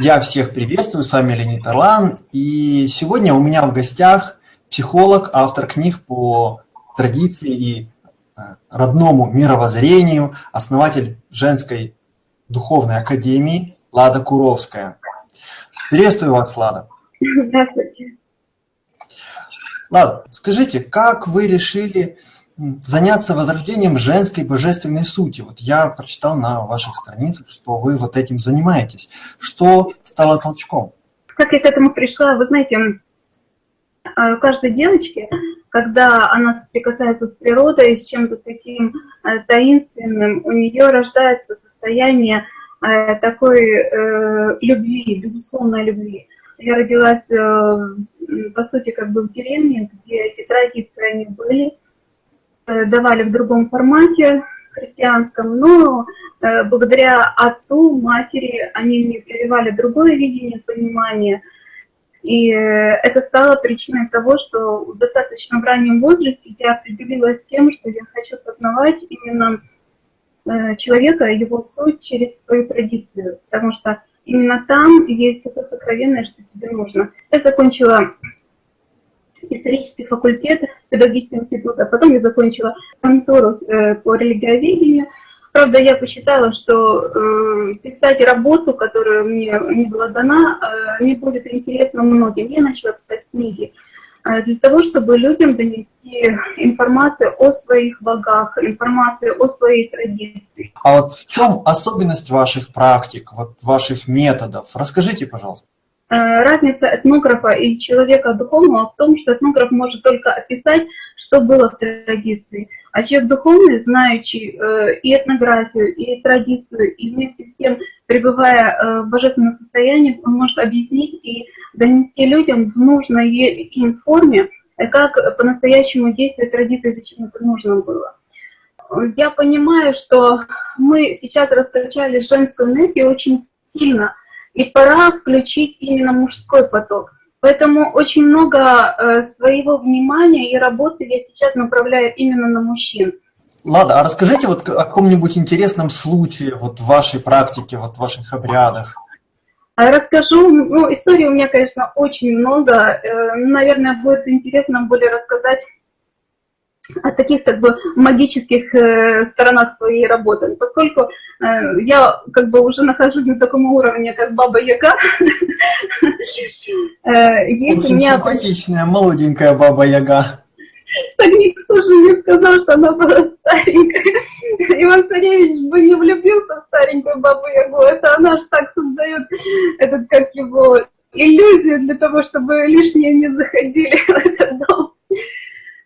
Я всех приветствую, с вами Леонид Орлан, и сегодня у меня в гостях психолог, автор книг по традиции и э, родному мировоззрению, основатель женской духовной академии Лада Куровская. Приветствую вас, Лада. Здравствуйте. Лада, скажите, как вы решили заняться возрождением женской божественной сути. Вот я прочитал на ваших страницах, что вы вот этим занимаетесь. Что стало толчком? Как я к этому пришла? Вы знаете, э, у каждой девочки, когда она соприкасается с природой, с чем-то таким э, таинственным, у нее рождается состояние э, такой любви, безусловной любви. Я родилась, по сути, как бы в деревне, где эти традиции они были, Э, давали в другом формате христианском, но э, благодаря отцу, матери, они мне прививали другое видение, понимание. И э, это стало причиной того, что в достаточно раннем возрасте я определилась тем, что я хочу познавать именно человека, его суть через свою традицию, потому что именно там есть все то сокровенное, что тебе нужно. Я закончила исторический факультет педагогического института. Потом я закончила контору э, по религиоведению. Правда, я посчитала, что э, писать работу, которая мне не была дана, э, не будет интересно многим. Я начала писать книги для того, чтобы людям донести информацию о своих богах, информацию о своей традиции. А вот в чем особенность ваших практик, вот ваших методов? Расскажите, пожалуйста. Э, разница этнографа и человека духовного в том, что этнограф может только описать, что было в традиции, а человек духовный, знающий э, и этнографию, и традицию, и вместе с тем, пребывая э, в божественном состоянии, он может объяснить и донести людям в нужной им форме, как по-настоящему действует традиция, зачем это нужно было. Я понимаю, что мы сейчас раскачали женскую энергию очень сильно – и пора включить именно мужской поток. Поэтому очень много э, своего внимания и работы я сейчас направляю именно на мужчин. Ладно, а расскажите вот о каком-нибудь интересном случае вот в вашей практике, вот в ваших обрядах. А расскажу, ну, историй у меня, конечно, очень много. Э, наверное, будет интересно более рассказать о таких как бы магических э, сторонах своей работы, поскольку э, я как бы уже нахожусь на таком уровне, как Баба Яга. э, Очень симпатичная, молоденькая Баба Яга. Так никто же не сказал, что она была старенькая. Иван Царевич бы не влюбился в старенькую Бабу Ягу, это она же так создает этот, как его, иллюзию для того, чтобы лишние не заходили в этот дом.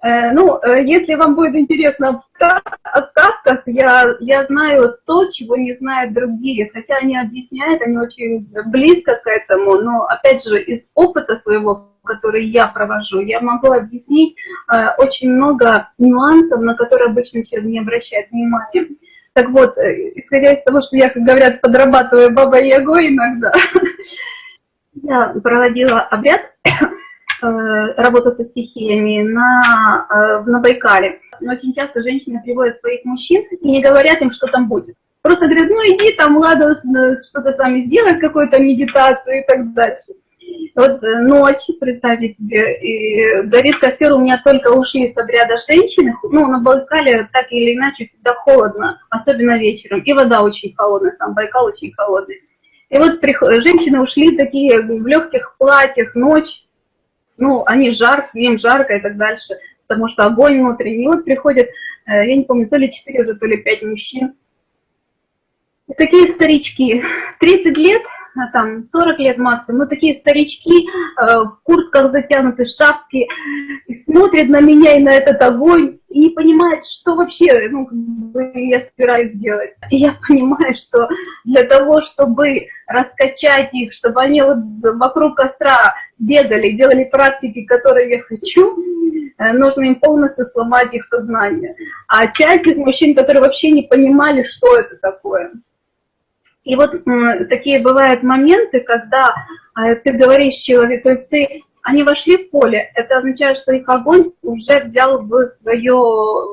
Э, ну, э, если вам будет интересно о сказках, я, я знаю то, чего не знают другие, хотя они объясняют, они очень близко к этому, но, опять же, из опыта своего, который я провожу, я могу объяснить э, очень много нюансов, на которые обычный человек не обращает внимания. Так вот, исходя из того, что я, как говорят, подрабатываю бабой ягой иногда, я проводила обряд работа со стихиями на, э, на Байкале. Но очень часто женщины приводят своих мужчин и не говорят им, что там будет. Просто говорят, ну иди там, ладно, что-то там сделать, какую-то медитацию и так дальше. Вот э, ночь, представьте себе, и горит костер, у меня только ушли с обряда женщины, ну, на Байкале так или иначе всегда холодно, особенно вечером, и вода очень холодная, там Байкал очень холодный. И вот женщины ушли такие в легких платьях, ночь, ну, они жарко, им жарко и так дальше, потому что огонь внутренний. И вот приходят, э, я не помню, то ли 4 уже, то ли 5 мужчин. И такие старички, 30 лет, а там 40 лет максимум, но такие старички э, в куртках затянуты, шапки, и смотрят на меня и на этот огонь, и понимают, что вообще ну, я собираюсь делать. И я понимаю, что для того, чтобы раскачать их, чтобы они вот вокруг костра бегали, делали практики, которые я хочу, э, нужно им полностью сломать их сознание. А часть из мужчин, которые вообще не понимали, что это такое. И вот такие бывают моменты, когда э, ты говоришь человеку, то есть ты, они вошли в поле, это означает, что их огонь уже взял в свое,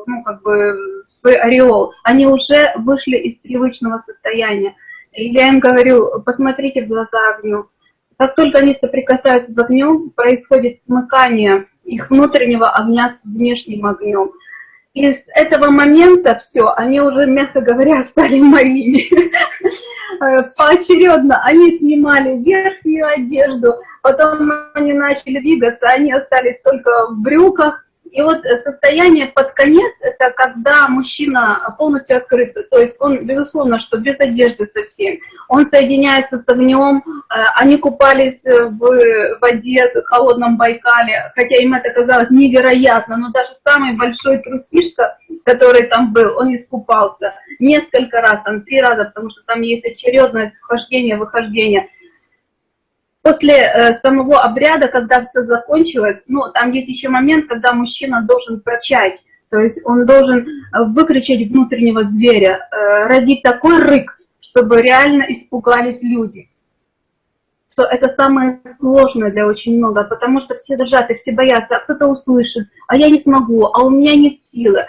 ну, как бы, свой ореол, они уже вышли из привычного состояния. я им говорю, посмотрите в глаза огню. Как только они соприкасаются с огнем, происходит смыкание их внутреннего огня с внешним огнем. И с этого момента все, они уже, мягко говоря, стали моими. Поочередно они снимали верхнюю одежду, потом они начали двигаться, они остались только в брюках, и вот состояние под конец, это когда мужчина полностью открыт, то есть он, безусловно, что без одежды совсем, он соединяется с огнем, э, они купались в воде, в холодном Байкале, хотя им это казалось невероятно, но даже самый большой трусишка, который там был, он искупался несколько раз, там три раза, потому что там есть очередность вхождения, выхождения. После э, самого обряда, когда все закончилось, ну, там есть еще момент, когда мужчина должен прочать, то есть он должен э, выкричать внутреннего зверя, э, родить такой рык, чтобы реально испугались люди. Что это самое сложное для очень много, потому что все дрожат все боятся, а кто-то услышит, а я не смогу, а у меня нет силы.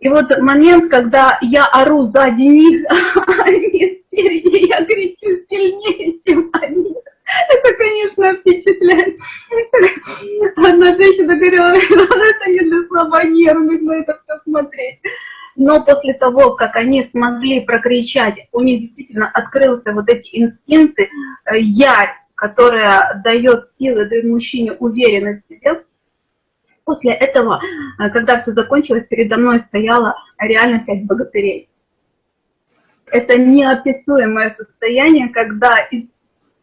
И вот момент, когда я ору сзади них, а они спереди, я кричу сильнее, чем они. Это, конечно, впечатляет. Одна женщина говорила, это не для слабонервных, на это все смотреть. Но после того, как они смогли прокричать, у них действительно открылся вот эти инстинкты, э, ярь, которая дает силы, дает мужчине уверенность в себе, после этого, э, когда все закончилось, передо мной стояла реально пять богатырей. Это неописуемое состояние, когда из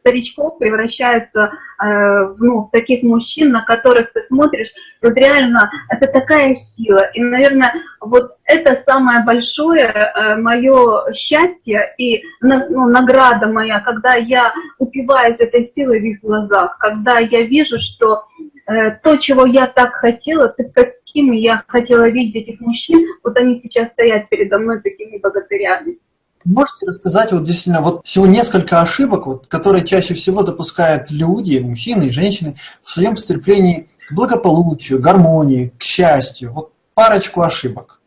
старичков превращаются э, в ну, таких мужчин, на которых ты смотришь, вот реально это такая сила. И, наверное, вот это самое большое э, мое счастье и ну, награда моя, когда я упиваюсь этой силой в их глазах, когда я вижу, что э, то, чего я так хотела, ты какими я хотела видеть этих мужчин, вот они сейчас стоят передо мной такими богатырями. Можете рассказать вот действительно вот всего несколько ошибок, вот, которые чаще всего допускают люди, мужчины и женщины в своем стремлении к благополучию, гармонии, к счастью. Вот парочку ошибок.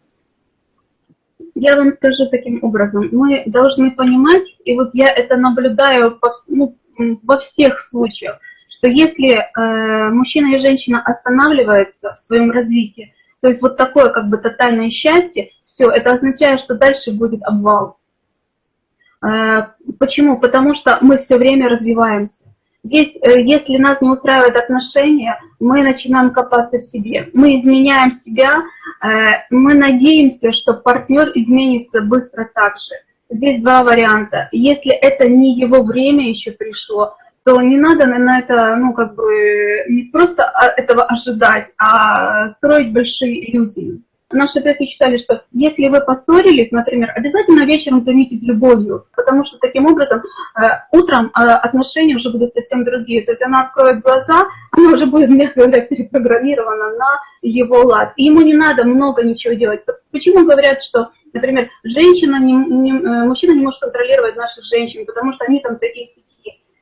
Я вам скажу таким образом. Мы должны понимать, и вот я это наблюдаю по, ну, во всех случаях, что если э, мужчина и женщина останавливаются в своем развитии, то есть вот такое как бы тотальное счастье, все, это означает, что дальше будет обвал. Э, почему? Потому что мы все время развиваемся. Есть, э, если нас не устраивают отношения, мы начинаем копаться в себе. Мы изменяем себя, э, мы надеемся, что партнер изменится быстро так же. Здесь два варианта. Если это не его время еще пришло, то не надо на это, ну, как бы, не просто этого ожидать, а строить большие иллюзии. Наши предки считали, что если вы поссорились, например, обязательно вечером займитесь любовью, потому что таким образом э, утром э, отношения уже будут совсем другие. То есть она откроет глаза, она уже будет, мягко говоря, перепрограммирована на его лад. И ему не надо много ничего делать. Почему говорят, что, например, женщина не, не, э, мужчина не может контролировать наших женщин, потому что они там такие.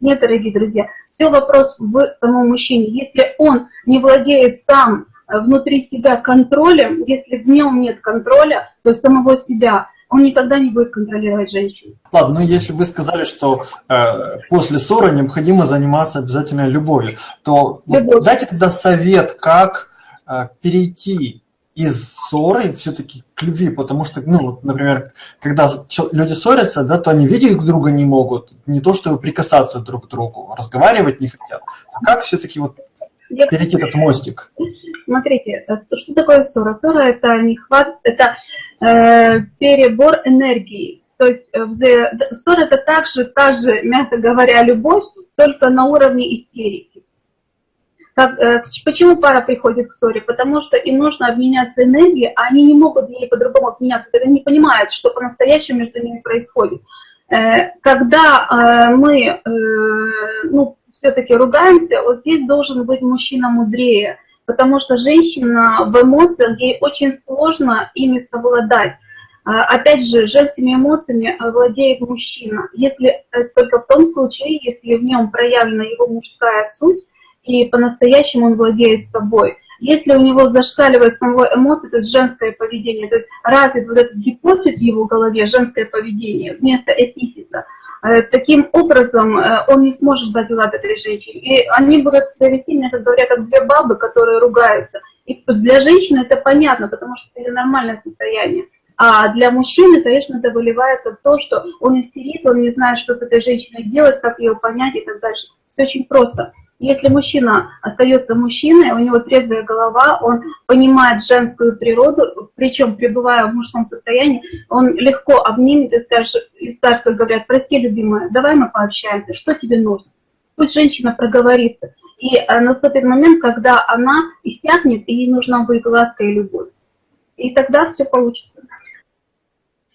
Нет, дорогие друзья, все вопрос в самом мужчине. Если он не владеет сам внутри себя контролем, если в нем нет контроля, то самого себя, он никогда не будет контролировать женщину. Ладно, ну если вы сказали, что э, после ссоры необходимо заниматься обязательно любовью, то вот дайте тогда совет, как э, перейти из ссоры все-таки к любви, потому что, ну, вот, например, когда люди ссорятся, да, то они видеть друг друга не могут, не то, что прикасаться друг к другу, разговаривать не хотят. А как все-таки вот перейти этот мостик? Смотрите, э, что такое ссора? Ссора – это, нехват, это э, перебор энергии. То есть э, ссора – это также, та же, мягко говоря, любовь, только на уровне истерики. Как, э, почему пара приходит к ссоре? Потому что им нужно обменяться энергией, а они не могут ей по-другому обменяться. Они не понимают, что по-настоящему между ними происходит. Э, когда э, мы э, ну, все-таки ругаемся, вот здесь должен быть мужчина мудрее – потому что женщина в эмоциях, ей очень сложно ими совладать. А, опять же, женскими эмоциями владеет мужчина, если э, только в том случае, если в нем проявлена его мужская суть, и по-настоящему он владеет собой. Если у него зашкаливает самого эмоции, то есть женское поведение, то есть развит вот этот гипофиз в его голове, женское поведение, вместо эпифиза, таким образом э, он не сможет дать лад этой женщине. И они будут себя вести, мне как говорят, как две бабы, которые ругаются. И для женщины это понятно, потому что это нормальное состояние. А для мужчины, конечно, это выливается в то, что он истерит, он не знает, что с этой женщиной делать, как ее понять и так дальше. Все очень просто. Если мужчина остается мужчиной, у него трезвая голова, он понимает женскую природу, причем пребывая в мужском состоянии, он легко обнимет и скажет, и как говорят, прости, любимая, давай мы пообщаемся, что тебе нужно? Пусть женщина проговорится. И э, наступит момент, когда она иссякнет, и ей нужна будет ласка и любовь. И тогда все получится.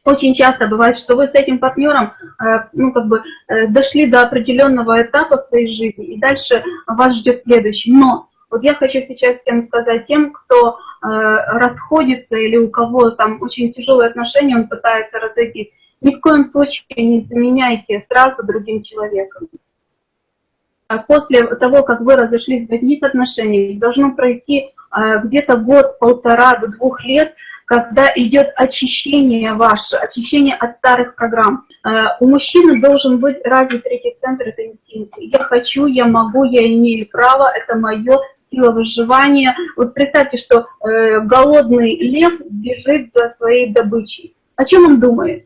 Очень часто бывает, что вы с этим партнером э, ну, как бы, э, дошли до определенного этапа своей жизни, и дальше вас ждет следующий. Но вот я хочу сейчас всем сказать тем, кто э, расходится или у кого там очень тяжелые отношения, он пытается разойти, ни в коем случае не заменяйте сразу другим человеком. А после того, как вы разошлись в одних отношениях, должно пройти где-то год, полтора до двух лет, когда идет очищение ваше, очищение от старых программ. Э, у мужчины должен быть развит третий центр, это инстинкт. Я хочу, я могу, я имею право, это мое сила выживания. Вот представьте, что э, голодный лев бежит за своей добычей. О чем он думает?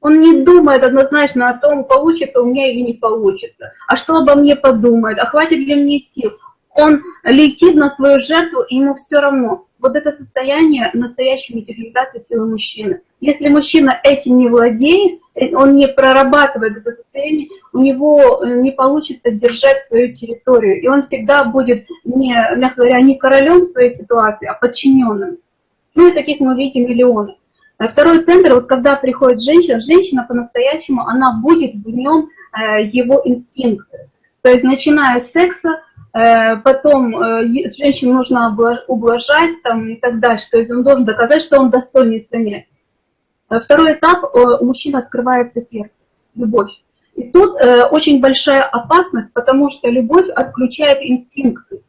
Он не думает однозначно о том, получится у меня или не получится. А что обо мне подумает? А хватит ли мне сил? Он летит на свою жертву, и ему все равно вот это состояние настоящей материализации силы мужчины. Если мужчина этим не владеет, э, он не прорабатывает это состояние, у него э, не получится держать свою территорию. И он всегда будет, не, мягко говоря, не королем своей ситуации, а подчиненным. Ну и таких мы видим миллионы. А второй центр, вот когда приходит женщина, женщина по-настоящему, она будет в нем э, его инстинкты. То есть начиная с секса, Э, потом э, женщину нужно ублажать там, и так дальше. То есть он должен доказать, что он достоин истины. Э, второй этап, у мужчины открывается сердце, любовь. И тут очень большая опасность, потому что любовь отключает инстинкты.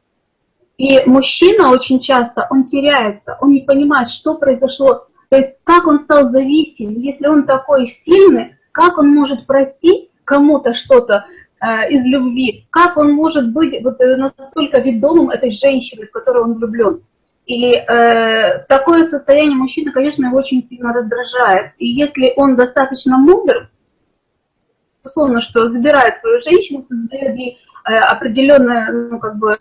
И мужчина очень часто, он теряется, он не понимает, что произошло. То есть как он стал зависим, если он такой сильный, как он может простить кому-то что-то, Э, из любви, как он может быть вот э, настолько ведомым этой женщиной, в которую он влюблен. И э, такое состояние мужчины, конечно, его очень сильно раздражает. И если он достаточно мудр, условно, что забирает свою женщину, создает ей э, определенную ну, как бы,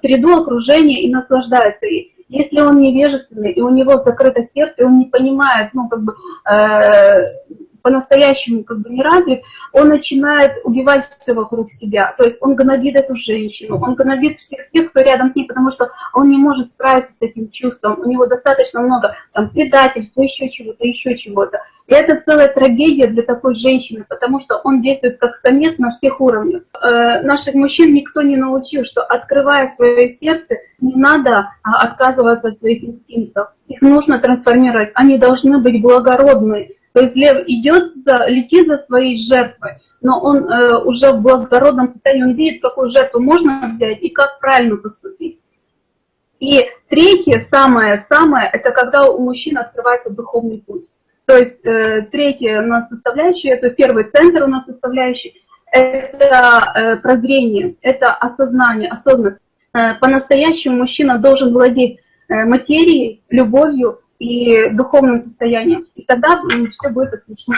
среду, окружение и наслаждается ей. Если он невежественный, и у него закрыто сердце, и он не понимает, ну, как бы, э, по-настоящему как бы не развит, он начинает убивать все вокруг себя. То есть он гнобит эту женщину, он гнобит всех тех, кто рядом с ней, потому что он не может справиться с этим чувством. У него достаточно много там предательства, еще чего-то, еще чего-то. И это целая трагедия для такой женщины, потому что он действует как самец на всех уровнях. Э, наших мужчин никто не научил, что открывая свое сердце, не надо а, отказываться от своих инстинктов. Их нужно трансформировать. Они должны быть благородные то есть лев идет, за, летит за своей жертвой, но он э, уже в благородном состоянии, он видит, какую жертву можно взять и как правильно поступить. И третье, самое-самое, это когда у мужчин открывается духовный путь. То есть э, третье у нас составляющее, это первый центр у нас составляющий, это э, прозрение, это осознание, осознанность. Э, По-настоящему мужчина должен владеть э, материей, любовью, и духовным состоянием. И тогда все будет отлично.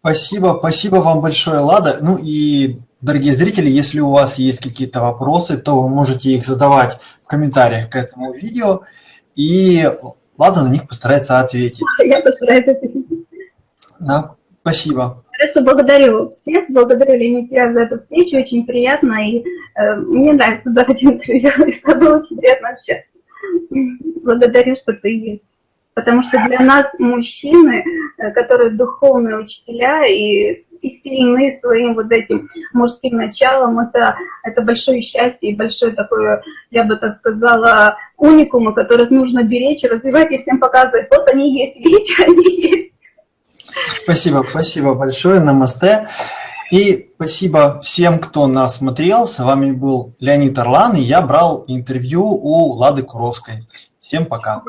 Спасибо, спасибо вам большое, Лада. Ну и, дорогие зрители, если у вас есть какие-то вопросы, то вы можете их задавать в комментариях к этому видео, и Лада на них постарается ответить. Я постараюсь ответить. Да, спасибо. Хорошо, благодарю всех, благодарю Ленития за эту встречу, очень приятно, и э, мне нравится давать интервью, и с тобой очень приятно общаться. Благодарю, что ты есть. Потому что для нас мужчины, э, которые духовные учителя и, и сильны своим вот этим мужским началом, это, это большое счастье и большое такое, я бы так сказала, уникумы, которых нужно беречь, развивать и всем показывать. Вот они есть, видите, они есть. Спасибо, спасибо большое, намасте. И спасибо всем, кто нас смотрел. С вами был Леонид Орлан, и я брал интервью у Лады Куровской. Всем пока.